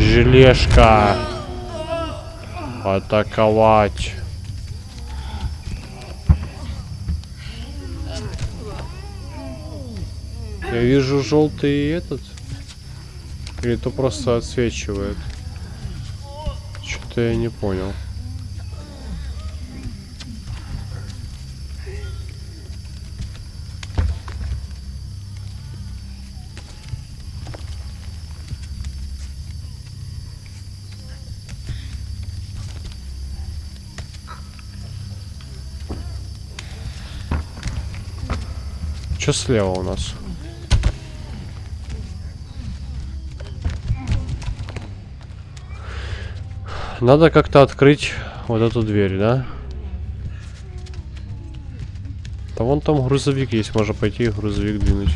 Желешка. Атаковать. Я вижу желтый этот. Или это просто отсвечивает? Что-то я не понял. Что слева у нас? Надо как-то открыть вот эту дверь, да? Да вон там грузовик есть, можно пойти и грузовик двинуть.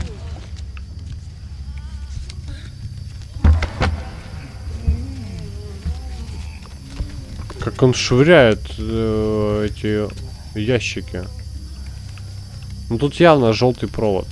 Как он швыряет э, эти ящики. Ну тут явно желтый провод.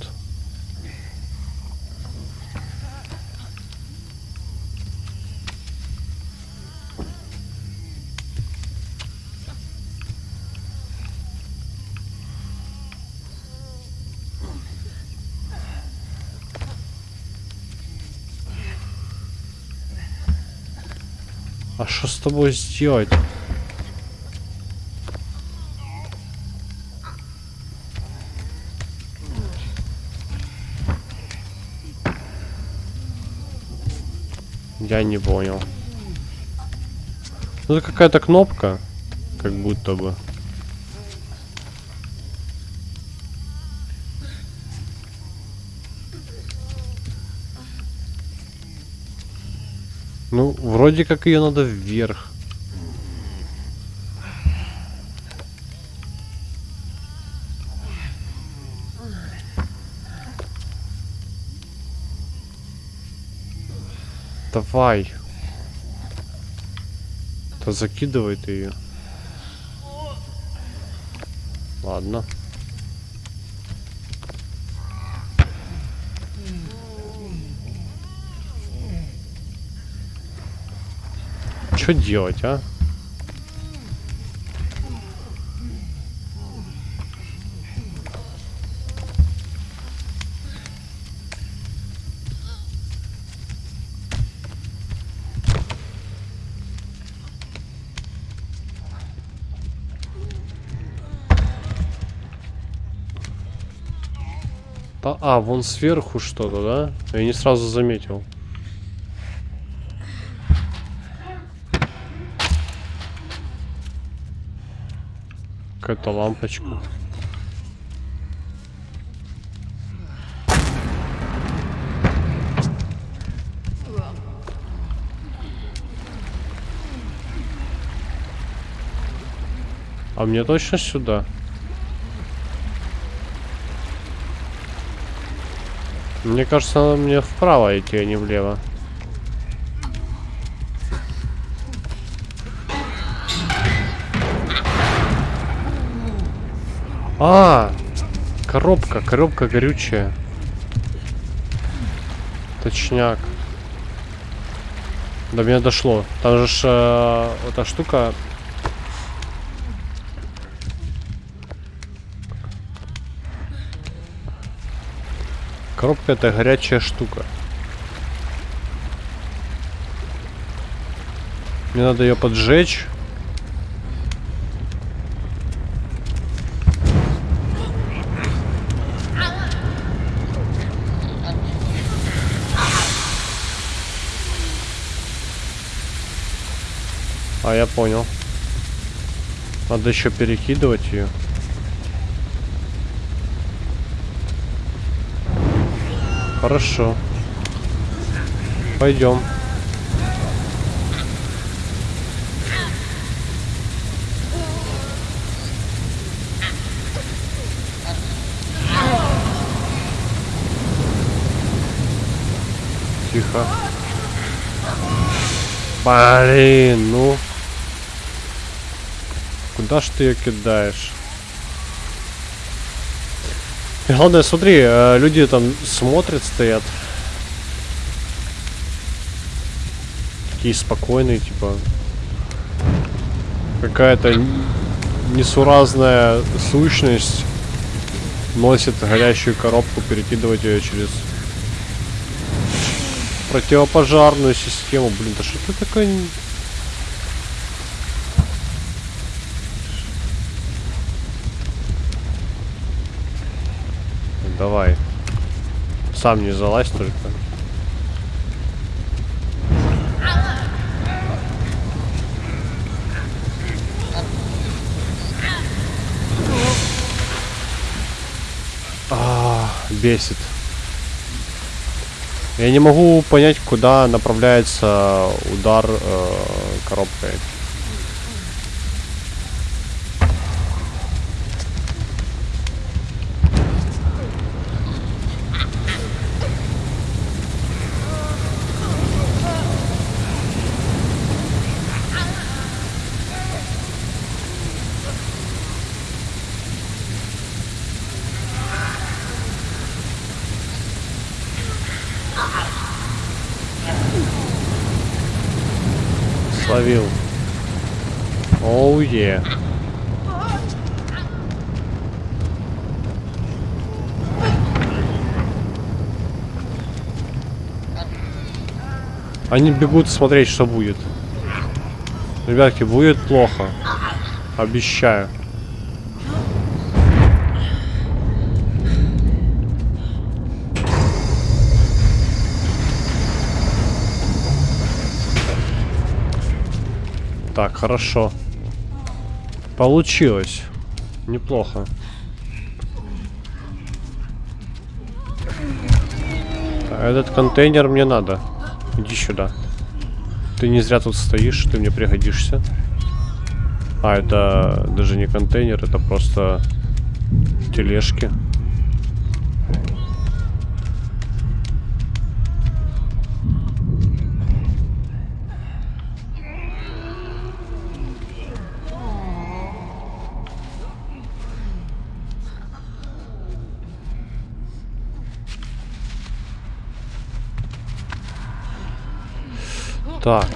А что с тобой сделать? Я не понял. Ну, это какая-то кнопка, как будто бы. Ну, вроде как ее надо вверх. Давай. То закидывает ее. Ладно. Что делать, а? Та- А, вон сверху что-то, да? Я не сразу заметил. Какая-то лампочка. А мне точно сюда? Мне кажется, надо мне вправо идти, а не влево. А, коробка, коробка горючая. Точняк. До меня дошло. Там же ж, э, эта штука. Коробка это горячая штука. Мне надо ее поджечь. А я понял. Надо еще перекидывать ее. Хорошо. Пойдем. Тихо. Блин, ну. Куда ж ты ее кидаешь? Главное, смотри, э, люди там смотрят, стоят. такие спокойные, типа. Какая-то несуразная сущность носит горящую коробку, перекидывать ее через противопожарную систему. Блин, да что ты такой... Давай. Сам не залазь только. А, бесит. Я не могу понять, куда направляется удар э, коробкой. Словил. Оу е. Они бегут смотреть, что будет. Ребятки, будет плохо. Обещаю. Так, хорошо. Получилось. Неплохо. Этот контейнер мне надо. Иди сюда. Ты не зря тут стоишь, ты мне пригодишься. А, это даже не контейнер, это просто тележки. Так.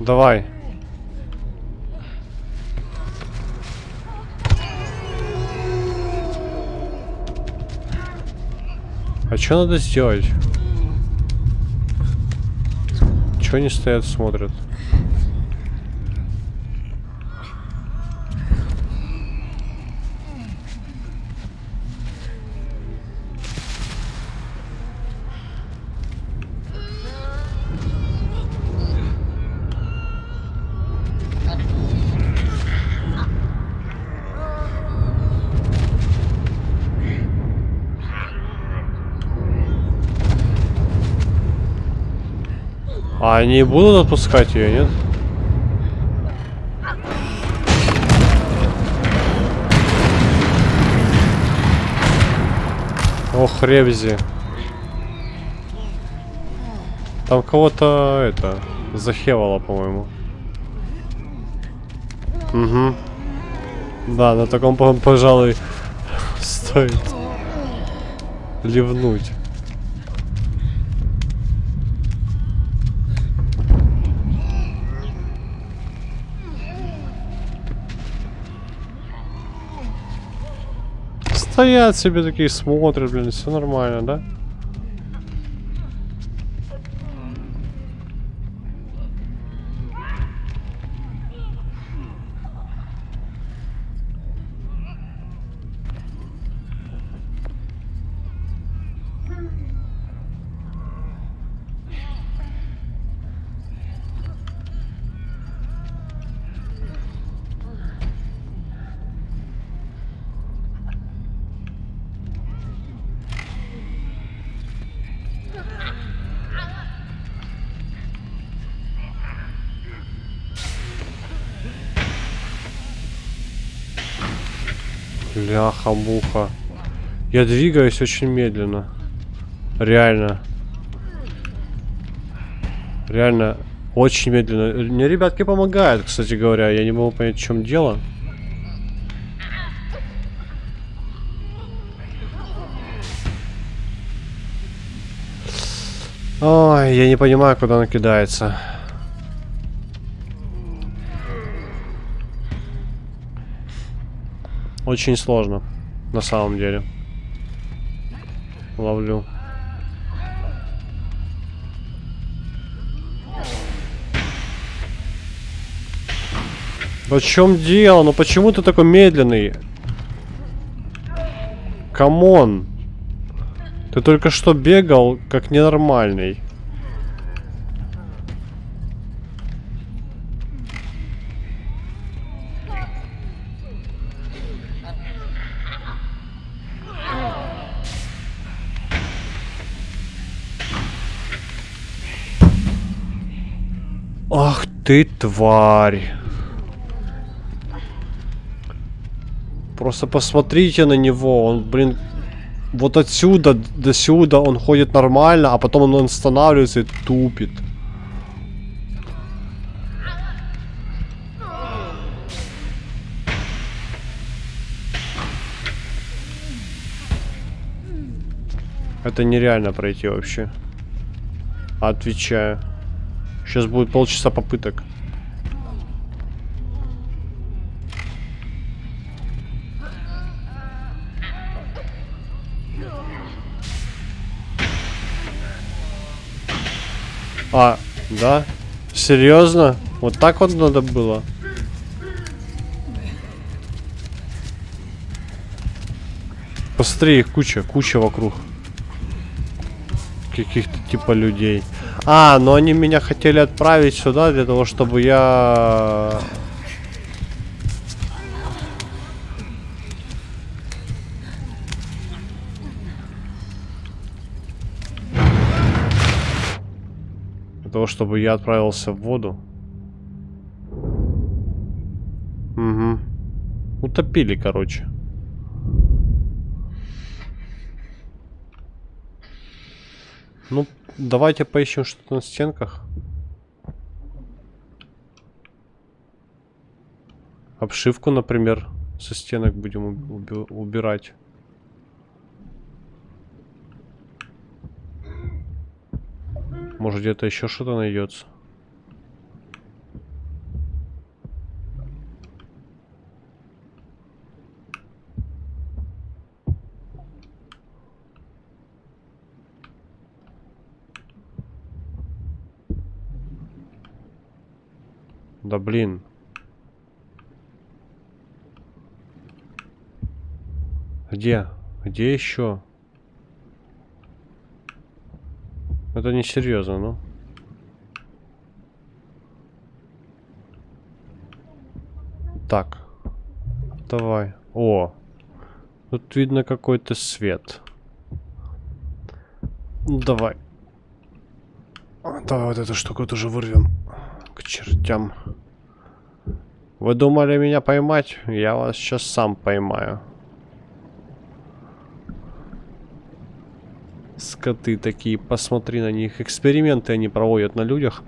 Давай. А что надо сделать? Чего они стоят, смотрят? А они будут отпускать ее, нет? Ох, Ребзи. Там кого-то это захевало, по-моему. Угу. Да, на таком, по- пожалуй, стоит ливнуть. Стоят себе такие, смотрят, блин, все нормально, да? Ляха-муха. Я двигаюсь очень медленно. Реально. Реально Очень медленно. Мне ребятки помогают, кстати говоря. Я не могу понять, в чем дело. Ой, я не понимаю, куда она кидается. Очень сложно, на самом деле. Ловлю. В чем дело? Ну почему ты такой медленный? Come on. Ты только что бегал как ненормальный. Ты тварь. Просто посмотрите на него. Он, блин, вот отсюда до сюда он ходит нормально, а потом он останавливается и тупит. Это нереально пройти вообще. Отвечаю. Сейчас будет полчаса попыток. А, да? Серьезно? Вот так вот надо было? Посмотри, их куча, куча вокруг. Каких-то типа людей. А, но они меня хотели отправить сюда для того, чтобы я... Для того, чтобы я отправился в воду. Угу. Утопили, короче. Ну, давайте поищем что-то на стенках. Обшивку, например, со стенок будем уби убирать. Может где-то еще что-то найдется. Блин. Где? Где еще? Это не серьезно, ну. Так. Давай. О. Тут видно какой-то свет. Ну, давай. Давай вот эту штуку тоже вырвем. К чертям. Вы думали меня поймать? Я вас сейчас сам поймаю. Скоты такие, посмотри на них. Эксперименты они проводят на людях.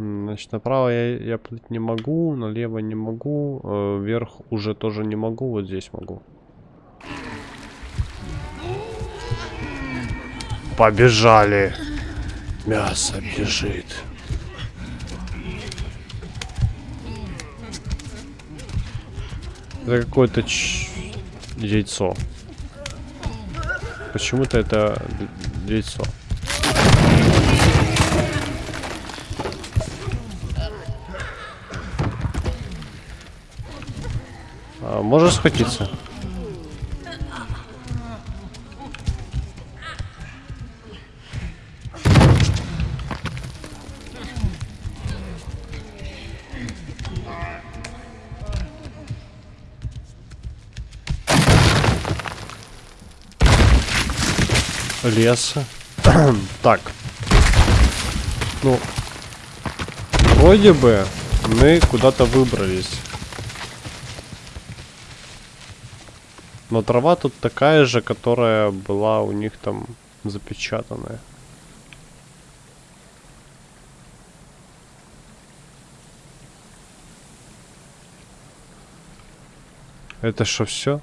Значит, направо я, я плыть не могу, налево не могу, э, вверх уже тоже не могу, вот здесь могу. Побежали. Мясо бежит. Это какое-то ч... яйцо. Почему-то это яйцо. А, можешь схватиться? леса. так. Ну, Вроде бы мы куда-то выбрались. Но трава тут такая же, которая была у них там запечатанная. Это что, все?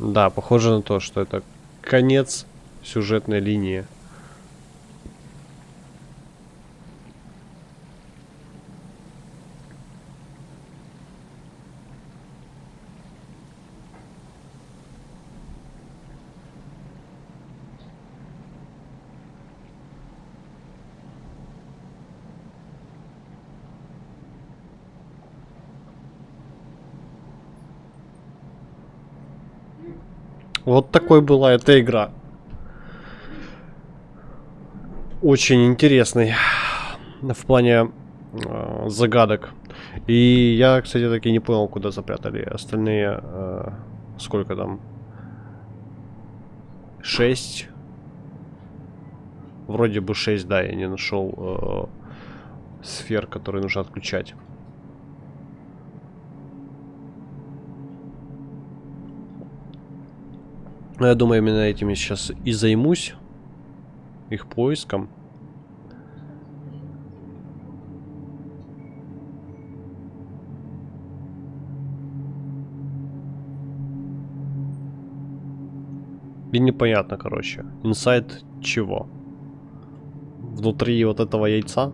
Да, похоже на то, что это конец сюжетной линии. Вот такой была эта игра. Очень интересный в плане э, загадок. И я, кстати, таки не понял, куда запрятали остальные. Э, сколько там? Шесть. Вроде бы шесть, да, я не нашел э, сфер, которые нужно отключать. Но я думаю, именно этим я сейчас и займусь. Их поиском. И непонятно, короче. Инсайд чего? Внутри вот этого яйца?